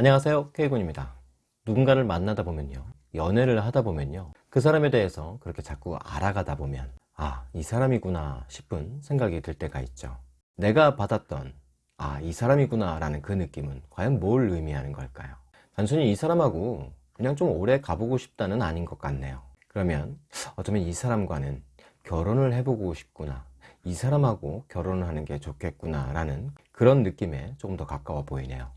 안녕하세요. K군입니다. 누군가를 만나다 보면요. 연애를 하다 보면요. 그 사람에 대해서 그렇게 자꾸 알아가다 보면 아 이 사람이구나 싶은 생각이 들 때가 있죠. 내가 받았던 아 이 사람이구나 라는 그 느낌은 과연 뭘 의미하는 걸까요? 단순히 이 사람하고 그냥 좀 오래 가보고 싶다는 아닌 것 같네요. 그러면 어쩌면 이 사람과는 결혼을 해보고 싶구나 이 사람하고 결혼을 하는 게 좋겠구나 라는 그런 느낌에 조금 더 가까워 보이네요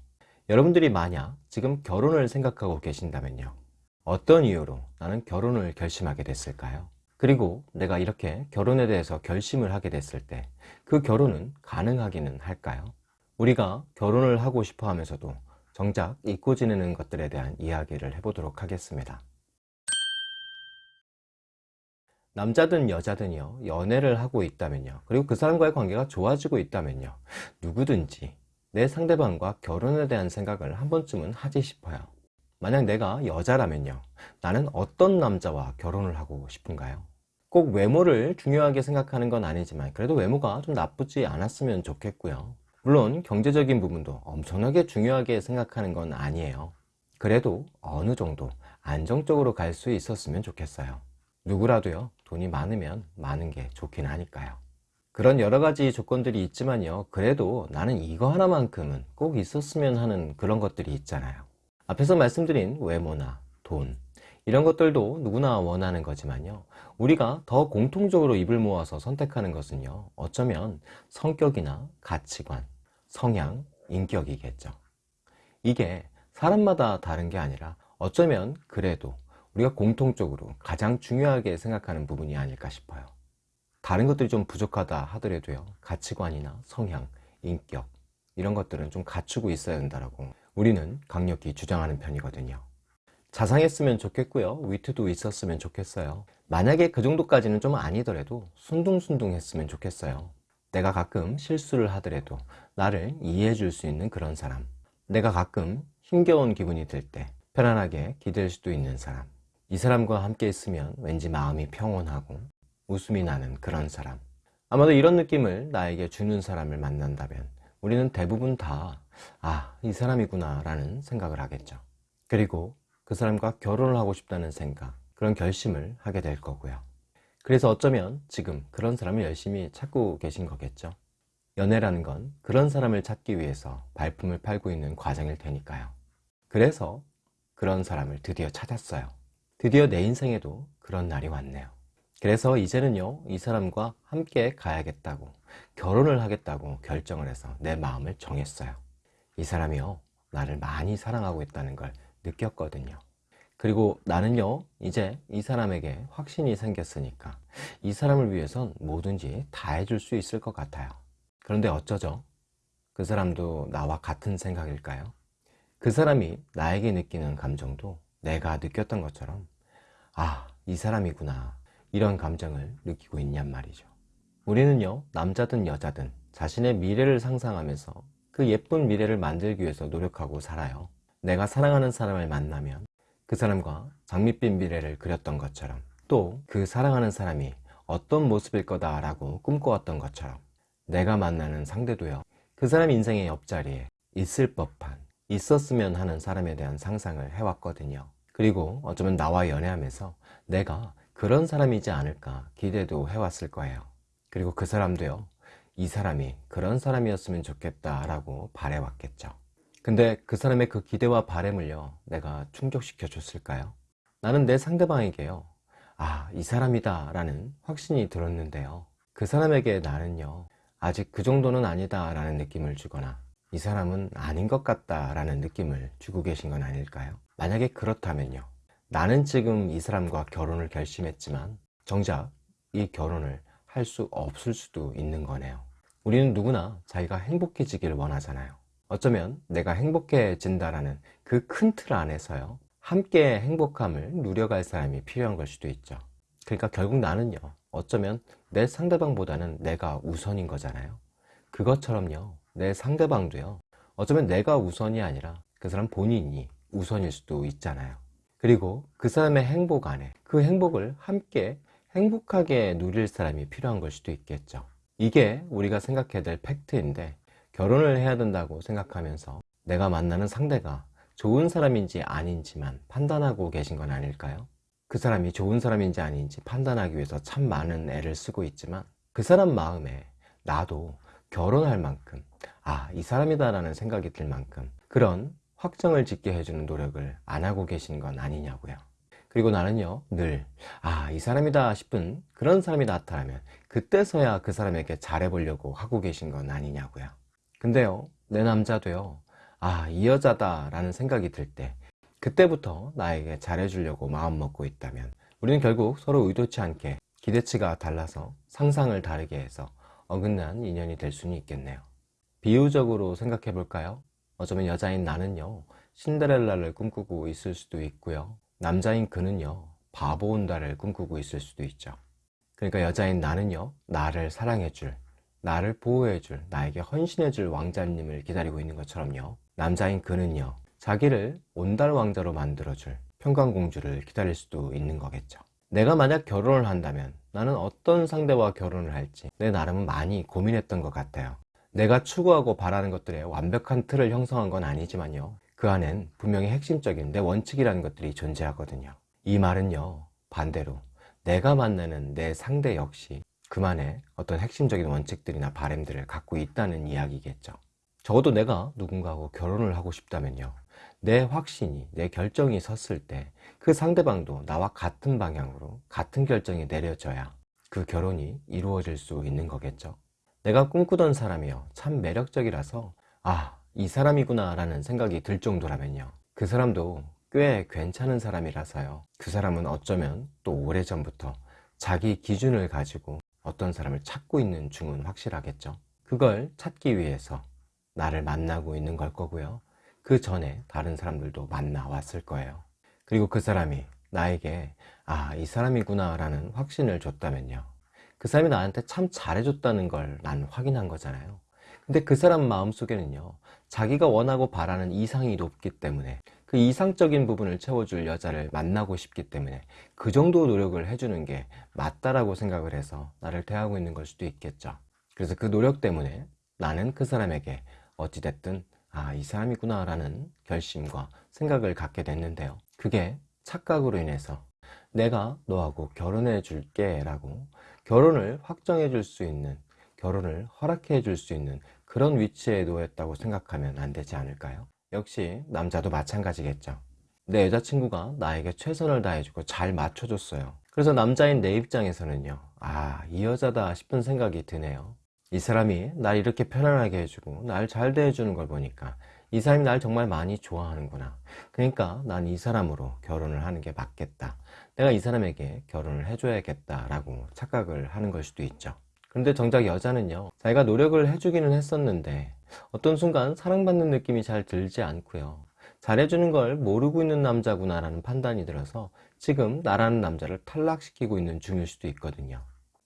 여러분들이 만약 지금 결혼을 생각하고 계신다면요. 어떤 이유로 나는 결혼을 결심하게 됐을까요? 그리고 내가 이렇게 결혼에 대해서 결심을 하게 됐을 때 그 결혼은 가능하기는 할까요? 우리가 결혼을 하고 싶어 하면서도 정작 잊고 지내는 것들에 대한 이야기를 해보도록 하겠습니다. 남자든 여자든요. 연애를 하고 있다면요. 그리고 그 사람과의 관계가 좋아지고 있다면요. 누구든지 내 상대방과 결혼에 대한 생각을 한 번쯤은 하지 싶어요. 만약 내가 여자라면요. 나는 어떤 남자와 결혼을 하고 싶은가요? 꼭 외모를 중요하게 생각하는 건 아니지만 그래도 외모가 좀 나쁘지 않았으면 좋겠고요. 물론 경제적인 부분도 엄청나게 중요하게 생각하는 건 아니에요. 그래도 어느 정도 안정적으로 갈 수 있었으면 좋겠어요. 누구라도요. 돈이 많으면 많은 게 좋긴 하니까요 그런 여러 가지 조건들이 있지만요. 그래도 나는 이거 하나만큼은 꼭 있었으면 하는 그런 것들이 있잖아요. 앞에서 말씀드린 외모나 돈 이런 것들도 누구나 원하는 거지만요. 우리가 더 공통적으로 입을 모아서 선택하는 것은요. 어쩌면 성격이나 가치관, 성향, 인격이겠죠. 이게 사람마다 다른 게 아니라 어쩌면 그래도 우리가 공통적으로 가장 중요하게 생각하는 부분이 아닐까 싶어요 다른 것들이 좀 부족하다 하더라도요. 가치관이나 성향, 인격 이런 것들은 좀 갖추고 있어야 된다고 우리는 강력히 주장하는 편이거든요. 자상했으면 좋겠고요. 위트도 있었으면 좋겠어요. 만약에 그 정도까지는 좀 아니더라도 순둥순둥 했으면 좋겠어요. 내가 가끔 실수를 하더라도 나를 이해해 줄 수 있는 그런 사람 내가 가끔 힘겨운 기분이 들 때 편안하게 기댈 수도 있는 사람 이 사람과 함께 있으면 왠지 마음이 평온하고 웃음이 나는 그런 사람. 아마도 이런 느낌을 나에게 주는 사람을 만난다면 우리는 대부분 다 아, 이 사람이구나 라는 생각을 하겠죠. 그리고 그 사람과 결혼을 하고 싶다는 생각 그런 결심을 하게 될 거고요. 그래서 어쩌면 지금 그런 사람을 열심히 찾고 계신 거겠죠. 연애라는 건 그런 사람을 찾기 위해서 발품을 팔고 있는 과정일 테니까요. 그래서 그런 사람을 드디어 찾았어요. 드디어 내 인생에도 그런 날이 왔네요 그래서 이제는요 이 사람과 함께 가야겠다고 결혼을 하겠다고 결정을 해서 내 마음을 정했어요 이 사람이요 나를 많이 사랑하고 있다는 걸 느꼈거든요 그리고 나는요 이제 이 사람에게 확신이 생겼으니까 이 사람을 위해선 뭐든지 다 해줄 수 있을 것 같아요 그런데 어쩌죠? 그 사람도 나와 같은 생각일까요? 그 사람이 나에게 느끼는 감정도 내가 느꼈던 것처럼 아 이 사람이구나 이런 감정을 느끼고 있냔 말이죠. 우리는요 남자든 여자든 자신의 미래를 상상하면서 그 예쁜 미래를 만들기 위해서 노력하고 살아요. 내가 사랑하는 사람을 만나면 그 사람과 장밋빛 미래를 그렸던 것처럼 또 그 사랑하는 사람이 어떤 모습일 거다 라고 꿈꿔왔던 것처럼 내가 만나는 상대도요 그 사람 인생의 옆자리에 있을 법한 있었으면 하는 사람에 대한 상상을 해왔거든요. 그리고 어쩌면 나와 연애하면서 내가 그런 사람이지 않을까 기대도 해왔을 거예요 그리고 그 사람도요 이 사람이 그런 사람이었으면 좋겠다 라고 바래왔겠죠 근데 그 사람의 그 기대와 바램을요 내가 충족시켜 줬을까요? 나는 내 상대방에게요 아 이 사람이다 라는 확신이 들었는데요 그 사람에게 나는요 아직 그 정도는 아니다 라는 느낌을 주거나 이 사람은 아닌 것 같다 라는 느낌을 주고 계신 건 아닐까요? 만약에 그렇다면요 나는 지금 이 사람과 결혼을 결심했지만 정작 이 결혼을 할 수 없을 수도 있는 거네요. 우리는 누구나 자기가 행복해지기를 원하잖아요. 어쩌면 내가 행복해진다라는 그 큰 틀 안에서요 함께 행복함을 누려갈 사람이 필요한 걸 수도 있죠. 그러니까 결국 나는요 어쩌면 내 상대방보다는 내가 우선인 거잖아요. 그것처럼요 내 상대방도요 어쩌면 내가 우선이 아니라 그 사람 본인이 우선일 수도 있잖아요 그리고 그 사람의 행복 안에 그 행복을 함께 행복하게 누릴 사람이 필요한 걸 수도 있겠죠 이게 우리가 생각해야 될 팩트인데 결혼을 해야 된다고 생각하면서 내가 만나는 상대가 좋은 사람인지 아닌지만 판단하고 계신 건 아닐까요? 그 사람이 좋은 사람인지 아닌지 판단하기 위해서 참 많은 애를 쓰고 있지만 그 사람 마음에 나도 결혼할 만큼 아, 이 사람이다 라는 생각이 들 만큼 그런 확정을 짓게 해주는 노력을 안 하고 계신 건 아니냐고요. 그리고 나는요, 늘, 아, 이 사람이다 싶은 그런 사람이 나타나면 그때서야 그 사람에게 잘해보려고 하고 계신 건 아니냐고요. 근데요, 내 남자도요, 아, 이 여자다 라는 생각이 들 때, 그때부터 나에게 잘해주려고 마음먹고 있다면, 우리는 결국 서로 의도치 않게 기대치가 달라서 상상을 다르게 해서 어긋난 인연이 될 수는 있겠네요. 비유적으로 생각해 볼까요? 어쩌면 여자인 나는요, 신데렐라를 꿈꾸고 있을 수도 있고요. 남자인 그는요, 바보 온다를 꿈꾸고 있을 수도 있죠. 그러니까 여자인 나는요, 나를 사랑해줄, 나를 보호해줄, 나에게 헌신해줄 왕자님을 기다리고 있는 것처럼요. 남자인 그는요, 자기를 온달 왕자로 만들어줄 평강공주를 기다릴 수도 있는 거겠죠. 내가 만약 결혼을 한다면 나는 어떤 상대와 결혼을 할지 내 나름은 많이 고민했던 것 같아요. 내가 추구하고 바라는 것들의 완벽한 틀을 형성한 건 아니지만요. 그 안엔 분명히 핵심적인 내 원칙이라는 것들이 존재하거든요. 이 말은요, 반대로 내가 만나는 내 상대 역시 그만의 어떤 핵심적인 원칙들이나 바램들을 갖고 있다는 이야기겠죠. 적어도 내가 누군가하고 결혼을 하고 싶다면요. 내 확신이, 내 결정이 섰을 때 그 상대방도 나와 같은 방향으로 같은 결정이 내려져야 그 결혼이 이루어질 수 있는 거겠죠. 내가 꿈꾸던 사람이요. 참 매력적이라서 아, 이 사람이구나 라는 생각이 들 정도라면요. 그 사람도 꽤 괜찮은 사람이라서요. 그 사람은 어쩌면 또 오래전부터 자기 기준을 가지고 어떤 사람을 찾고 있는 중은 확실하겠죠. 그걸 찾기 위해서 나를 만나고 있는 걸 거고요. 그 전에 다른 사람들도 만나 왔을 거예요. 그리고 그 사람이 나에게 아, 이 사람이구나 라는 확신을 줬다면요. 그 사람이 나한테 참 잘해줬다는 걸 난 확인한 거잖아요. 근데 그 사람 마음속에는요, 자기가 원하고 바라는 이상이 높기 때문에 그 이상적인 부분을 채워줄 여자를 만나고 싶기 때문에 그 정도 노력을 해주는 게 맞다라고 생각을 해서 나를 대하고 있는 걸 수도 있겠죠. 그래서 그 노력 때문에 나는 그 사람에게 어찌됐든 아, 이 사람이구나 라는 결심과 생각을 갖게 됐는데요. 그게 착각으로 인해서 내가 너하고 결혼해 줄게 라고 결혼을 확정해 줄 수 있는 결혼을 허락해 줄 수 있는 그런 위치에 놓였다고 생각하면 안 되지 않을까요? 역시 남자도 마찬가지겠죠. 내 여자친구가 나에게 최선을 다해주고 잘 맞춰줬어요. 그래서 남자인 내 입장에서는요, 아, 이 여자다 싶은 생각이 드네요. 이 사람이 날 이렇게 편안하게 해주고 날 잘 대해주는 걸 보니까 이 사람이 날 정말 많이 좋아하는구나. 그러니까 난 이 사람으로 결혼을 하는 게 맞겠다. 내가 이 사람에게 결혼을 해줘야겠다. 라고 착각을 하는 걸 수도 있죠. 그런데 정작 여자는요, 자기가 노력을 해주기는 했었는데 어떤 순간 사랑받는 느낌이 잘 들지 않고요. 잘해주는 걸 모르고 있는 남자구나 라는 판단이 들어서 지금 나라는 남자를 탈락시키고 있는 중일 수도 있거든요.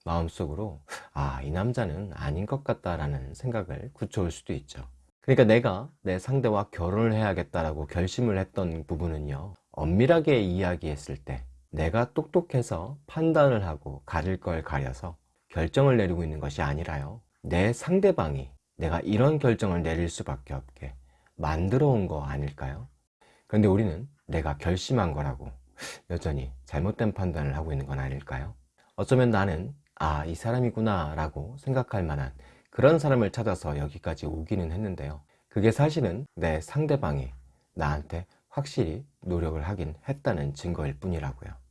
마음속으로 아, 이 남자는 아닌 것 같다 라는 생각을 굳혀올 수도 있죠. 그러니까 내가 내 상대와 결혼을 해야겠다라고 결심을 했던 부분은요. 엄밀하게 이야기했을 때 내가 똑똑해서 판단을 하고 가릴 걸 가려서 결정을 내리고 있는 것이 아니라요. 내 상대방이 내가 이런 결정을 내릴 수밖에 없게 만들어 온 거 아닐까요? 그런데 우리는 내가 결심한 거라고 여전히 잘못된 판단을 하고 있는 건 아닐까요? 어쩌면 나는 아, 이 사람이구나 라고 생각할 만한 그런 사람을 찾아서 여기까지 오기는 했는데요. 그게 사실은 내 상대방이 나한테 확실히 노력을 하긴 했다는 증거일 뿐이라고요.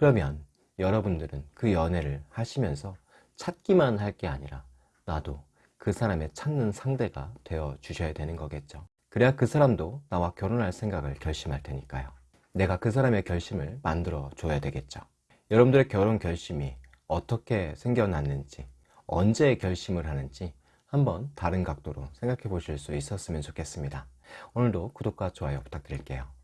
그러면 여러분들은 그 연애를 하시면서 찾기만 할 게 아니라 나도 그 사람의 찾는 상대가 되어 주셔야 되는 거겠죠. 그래야 그 사람도 나와 결혼할 생각을 결심할 테니까요. 내가 그 사람의 결심을 만들어 줘야 되겠죠. 여러분들의 결혼 결심이 어떻게 생겨났는지 언제 결심을 하는지 한번 다른 각도로 생각해 보실 수 있었으면 좋겠습니다. 오늘도 구독과 좋아요 부탁드릴게요.